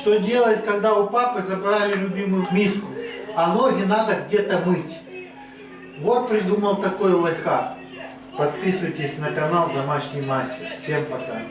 Что делать, когда у папы забрали любимую миску, а ноги надо где-то мыть? Вот придумал такой лайфхак. Подписывайтесь на канал Домашний Мастер. Всем пока.